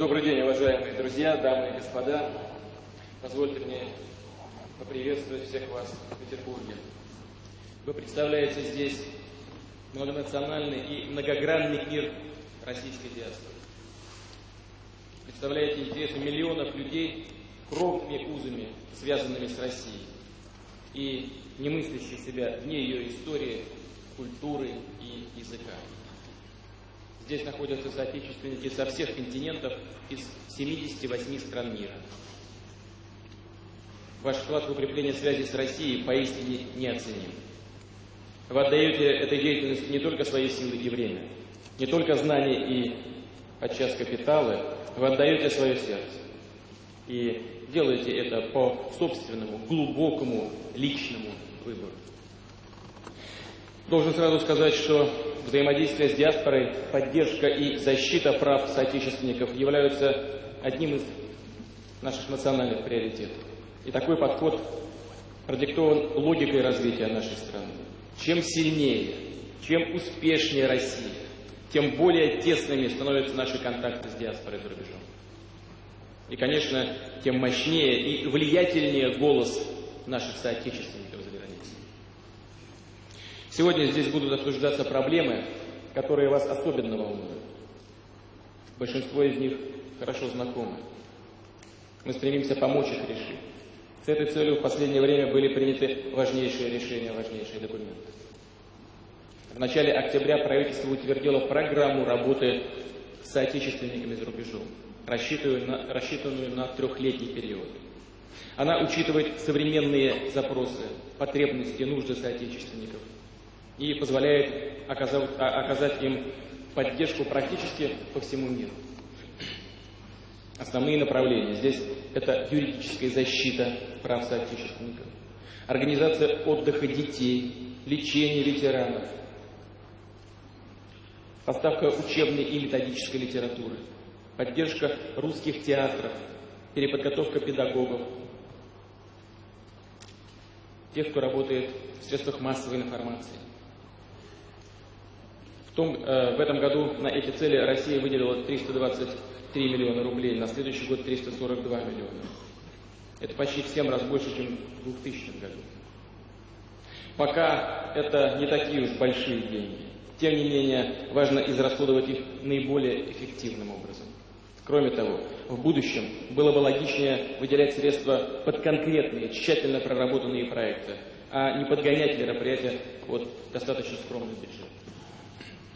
Добрый день, уважаемые друзья, дамы и господа. Позвольте мне поприветствовать всех вас в Петербурге. Вы представляете здесь многонациональный и многогранный мир российской диаспоры. Представляете интересы миллионов людей кровными узами, связанными с Россией, и не мыслящие себя вне ее истории, культуры и языка. Здесь находятся соотечественники со всех континентов из 78 стран мира. Ваш вклад в укрепление связи с Россией поистине неоценим. Вы отдаете этой деятельности не только свои силы и время, не только знания и подчас капиталы, вы отдаете свое сердце. И делаете это по собственному, глубокому, личному выбору. Должен сразу сказать, что взаимодействие с диаспорой, поддержка и защита прав соотечественников являются одним из наших национальных приоритетов. И такой подход продиктован логикой развития нашей страны. Чем сильнее, чем успешнее Россия, тем более тесными становятся наши контакты с диаспорой за рубежом. И, конечно, тем мощнее и влиятельнее голос наших соотечественников. Сегодня здесь будут обсуждаться проблемы, которые вас особенно волнуют. Большинство из них хорошо знакомы. Мы стремимся помочь их решить. С этой целью в последнее время были приняты важнейшие решения, важнейшие документы. В начале октября правительство утвердило программу работы с соотечественниками за рубежом, рассчитанную на, рассчитанную на трехлетний период. Она учитывает современные запросы, потребности, нужды соотечественников и позволяет оказать, а, оказать им поддержку практически по всему миру. Основные направления здесь это юридическая защита прав соотечественников, организация отдыха детей, лечение ветеранов, поставка учебной и методической литературы, поддержка русских театров, переподготовка педагогов, тех, кто работает в средствах массовой информации. Том, э, в этом году на эти цели Россия выделила 320 3 миллиона рублей, на следующий год 342 миллиона. Это почти в 7 раз больше, чем в 2000 году. Пока это не такие уж большие деньги. Тем не менее, важно израсходовать их наиболее эффективным образом. Кроме того, в будущем было бы логичнее выделять средства под конкретные, тщательно проработанные проекты, а не подгонять мероприятия под достаточно скромный бюджет.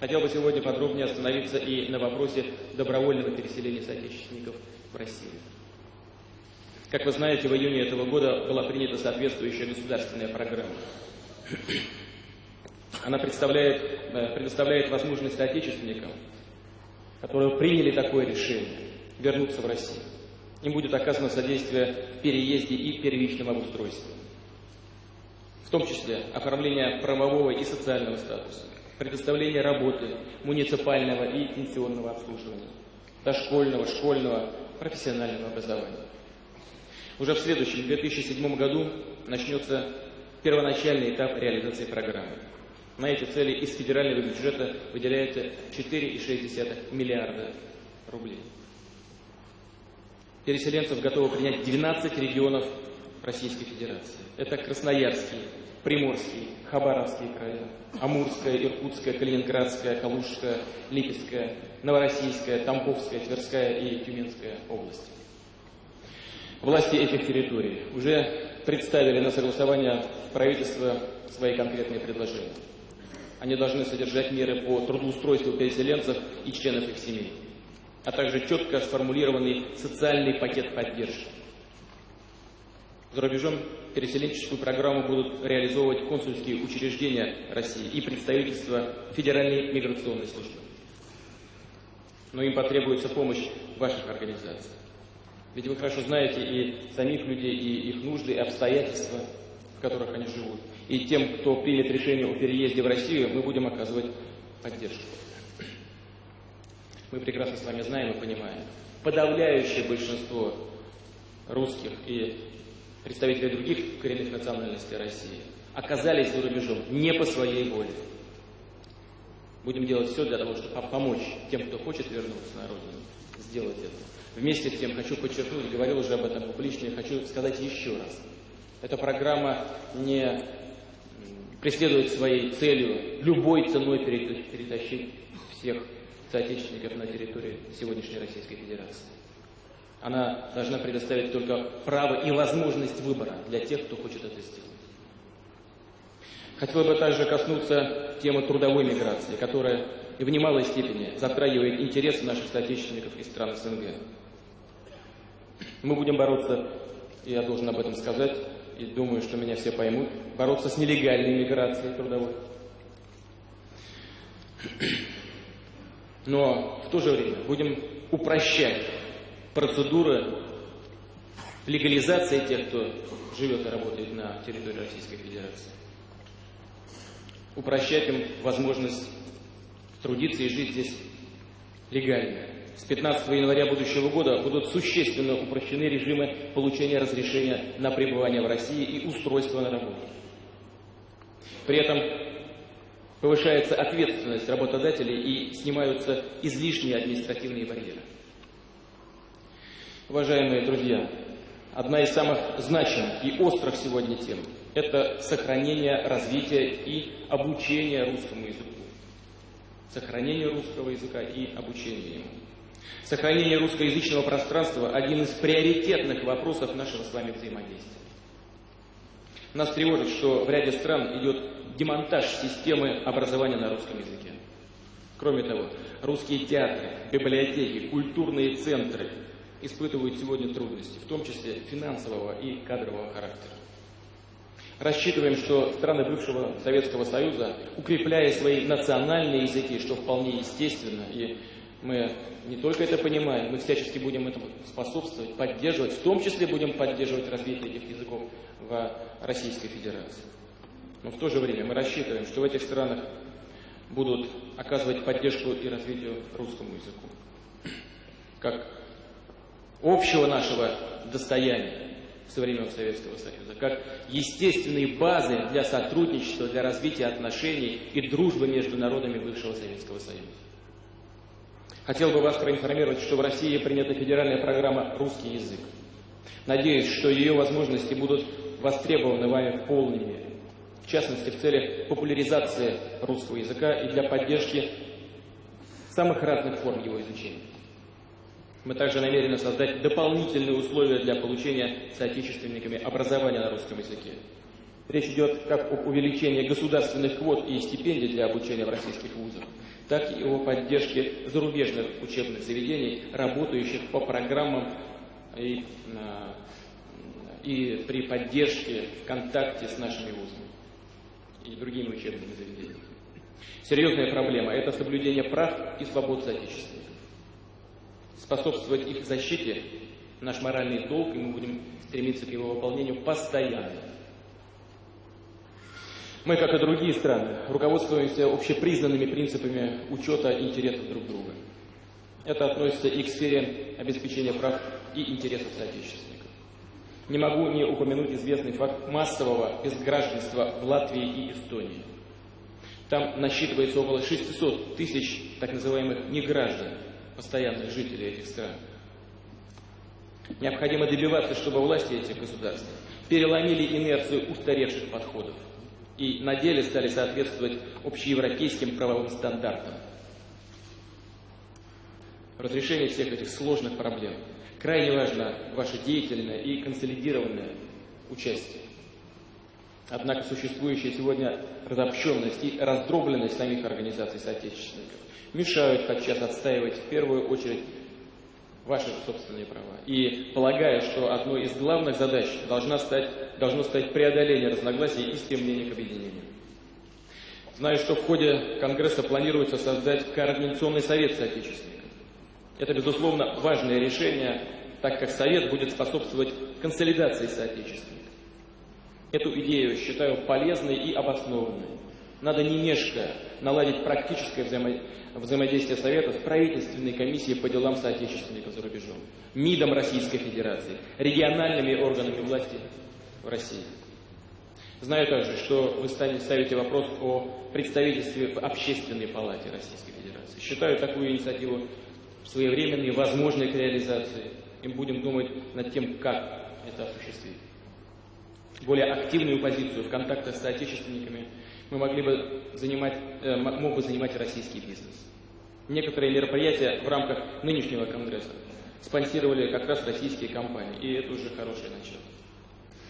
Хотел бы сегодня подробнее остановиться и на вопросе добровольного переселения соотечественников в Россию. Как вы знаете, в июне этого года была принята соответствующая государственная программа. Она представляет, э, предоставляет возможность соотечественникам, которые приняли такое решение, вернуться в Россию. Им будет оказано содействие в переезде и первичном обустройстве. В том числе оформление правового и социального статуса, предоставление работы, муниципального и пенсионного обслуживания, дошкольного, школьного, профессионального образования. Уже в следующем, 2007 году, начнется первоначальный этап реализации программы. На эти цели из федерального бюджета выделяется 4,6 миллиарда рублей. Переселенцев готовы принять 12 регионов Российской Федерации. Это Красноярский, Приморский, Хабаровский края, Амурская, Иркутская, Калининградская, Калужская, Липецкая, Новороссийская, Тамбовская, Тверская и Тюменская области. Власти этих территорий уже представили на согласование в правительство свои конкретные предложения. Они должны содержать меры по трудоустройству переселенцев и членов их семей, а также четко сформулированный социальный пакет поддержки. За рубежом переселенческую программу будут реализовывать консульские учреждения России и представительства Федеральной миграционной службы. Но им потребуется помощь ваших организаций. Ведь вы хорошо знаете и самих людей, и их нужды, и обстоятельства, в которых они живут. И тем, кто примет решение о переезде в Россию, мы будем оказывать поддержку. Мы прекрасно с вами знаем и понимаем. Подавляющее большинство русских и представители других коренных национальностей России, оказались за рубежом не по своей воле. Будем делать все для того, чтобы помочь тем, кто хочет вернуться на родину, сделать это. Вместе с тем хочу подчеркнуть, говорил уже об этом публично, и хочу сказать еще раз. Эта программа не преследует своей целью любой ценой перетащить всех соотечественников на территории сегодняшней Российской Федерации. Она должна предоставить только право и возможность выбора для тех, кто хочет это сделать. Хотел бы также коснуться темы трудовой миграции, которая в немалой степени затрагивает интересы наших соотечественников из стран СНГ. Мы будем бороться, и я должен об этом сказать, и думаю, что меня все поймут, бороться с нелегальной миграцией трудовой. Но в то же время будем упрощать процедуры легализации тех, кто живет и работает на территории Российской Федерации. Упрощать им возможность трудиться и жить здесь легально. С 15 января будущего года будут существенно упрощены режимы получения разрешения на пребывание в России и устройства на работу. При этом повышается ответственность работодателей и снимаются излишние административные барьеры. Уважаемые друзья, одна из самых значимых и острых сегодня тем – это сохранение, развитие и обучение русскому языку. Сохранение русского языка и обучение ему. Сохранение русскоязычного пространства – один из приоритетных вопросов нашего с вами взаимодействия. Нас тревожит, что в ряде стран идет демонтаж системы образования на русском языке. Кроме того, русские театры, библиотеки, культурные центры – испытывают сегодня трудности, в том числе финансового и кадрового характера. Рассчитываем, что страны бывшего Советского Союза, укрепляя свои национальные языки, что вполне естественно, и мы не только это понимаем, мы всячески будем этому способствовать, поддерживать, в том числе будем поддерживать развитие этих языков в Российской Федерации. Но в то же время мы рассчитываем, что в этих странах будут оказывать поддержку и развитию русскому языку. Как общего нашего достояния со времен Советского Союза, как естественные базы для сотрудничества, для развития отношений и дружбы между народами бывшего Советского Союза. Хотел бы вас проинформировать, что в России принята федеральная программа «Русский язык». Надеюсь, что ее возможности будут востребованы вами в полной мере. В частности, в целях популяризации русского языка и для поддержки самых разных форм его изучения. Мы также намерены создать дополнительные условия для получения соотечественниками образования на русском языке. Речь идет как об увеличении государственных квот и стипендий для обучения в российских вузах, так и о поддержке зарубежных учебных заведений, работающих по программам и, а, и при поддержке в контакте с нашими вузами и другими учебными заведениями. Серьезная проблема – это соблюдение прав и свобод соотечественников способствовать их защите – наш моральный долг, и мы будем стремиться к его выполнению постоянно. Мы, как и другие страны, руководствуемся общепризнанными принципами учета интересов друг друга. Это относится и к сфере обеспечения прав и интересов соотечественников. Не могу не упомянуть известный факт массового безгражданства в Латвии и Эстонии. Там насчитывается около 600 тысяч так называемых неграждан, постоянных жителей этих стран. Необходимо добиваться, чтобы власти этих государств переломили инерцию устаревших подходов и на деле стали соответствовать общеевропейским правовым стандартам. Разрешение всех этих сложных проблем крайне важно ваше деятельное и консолидированное участие. Однако существующая сегодня разобщенность и раздробленность самих организаций соотечественников мешают подчас отстаивать в первую очередь ваши собственные права. И полагаю, что одной из главных задач должна стать, должно стать преодоление разногласий и стремление к объединению. Знаю, что в ходе Конгресса планируется создать Координационный совет соотечественников. Это, безусловно, важное решение, так как Совет будет способствовать консолидации соотечественников. Эту идею считаю полезной и обоснованной. Надо не мешкая наладить практическое взаимо... взаимодействие Совета с правительственной комиссией по делам соотечественников за рубежом, МИДом Российской Федерации, региональными органами власти в России. Знаю также, что вы ставите вопрос о представительстве в Общественной палате Российской Федерации. Считаю такую инициативу своевременной, возможной к реализации. И будем думать над тем, как это осуществить. Более активную позицию в контактах с соотечественниками мы могли бы занимать, э, мог бы занимать российский бизнес. Некоторые мероприятия в рамках нынешнего Конгресса спонсировали как раз российские компании, и это уже хорошее начало.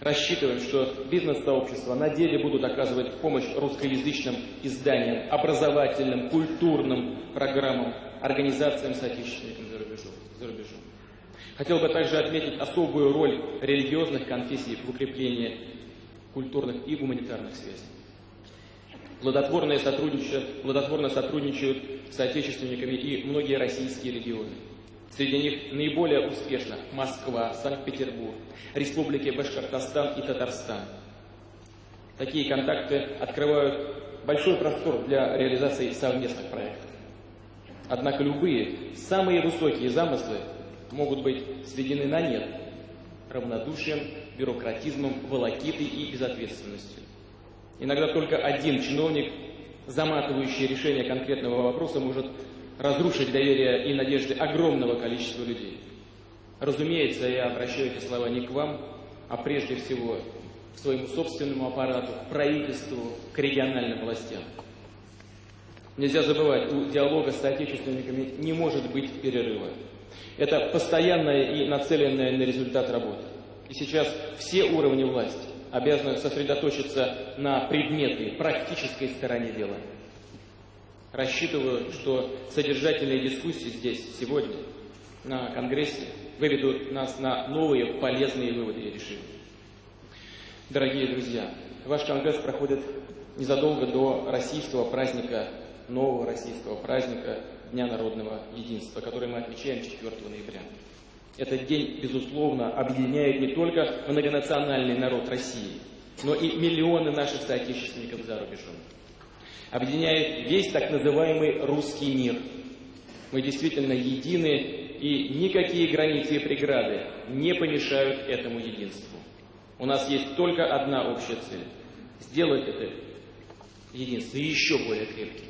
Рассчитываем, что бизнес-сообщества на деле будут оказывать помощь русскоязычным изданиям, образовательным, культурным программам, организациям соотечественникам за рубежом. За рубежом. Хотел бы также отметить особую роль религиозных конфессий в укреплении культурных и гуманитарных связей. Плодотворно сотрудничают, плодотворно сотрудничают с соотечественниками и многие российские регионы. Среди них наиболее успешно Москва, Санкт-Петербург, республики Башкортостан и Татарстан. Такие контакты открывают большой простор для реализации совместных проектов. Однако любые, самые высокие замыслы могут быть сведены на нет равнодушием, бюрократизмом, волокитой и безответственностью. Иногда только один чиновник, заматывающий решение конкретного вопроса, может разрушить доверие и надежды огромного количества людей. Разумеется, я обращаю эти слова не к вам, а прежде всего к своему собственному аппарату, к правительству, к региональным властям. Нельзя забывать, у диалога с соотечественниками не может быть перерыва. Это постоянная и нацеленная на результат работа. И сейчас все уровни власти обязаны сосредоточиться на предметной, практической стороне дела. Рассчитываю, что содержательные дискуссии здесь, сегодня, на Конгрессе, выведут нас на новые полезные выводы и решения. Дорогие друзья, ваш Конгресс проходит незадолго до российского праздника, нового российского праздника Дня народного единства, который мы отмечаем 4 ноября. Этот день, безусловно, объединяет не только многонациональный народ России, но и миллионы наших соотечественников за рубежом объединяет весь так называемый русский мир. Мы действительно едины, и никакие границы и преграды не помешают этому единству. У нас есть только одна общая цель – сделать это единство еще более крепким.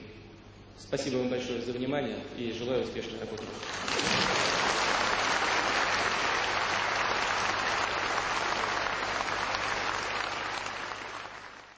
Спасибо вам большое за внимание и желаю успешной работы.